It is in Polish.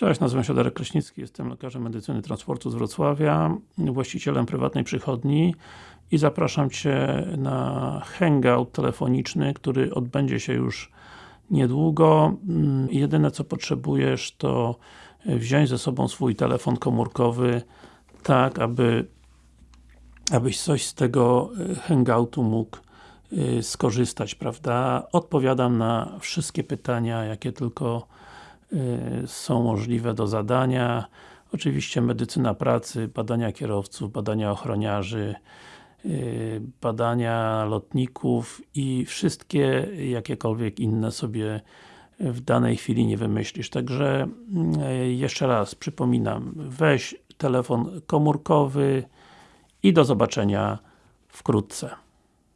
Cześć, nazywam się Darek Kraśnicki, jestem lekarzem medycyny transportu z Wrocławia, właścicielem prywatnej przychodni i zapraszam Cię na hangout telefoniczny, który odbędzie się już niedługo. Mm, Jedyne co potrzebujesz to wziąć ze sobą swój telefon komórkowy tak, aby abyś coś z tego y, hangoutu mógł y, skorzystać, prawda? Odpowiadam na wszystkie pytania, jakie tylko są możliwe do zadania. Oczywiście medycyna pracy, badania kierowców, badania ochroniarzy, badania lotników i wszystkie jakiekolwiek inne sobie w danej chwili nie wymyślisz. Także jeszcze raz przypominam, weź telefon komórkowy i do zobaczenia wkrótce.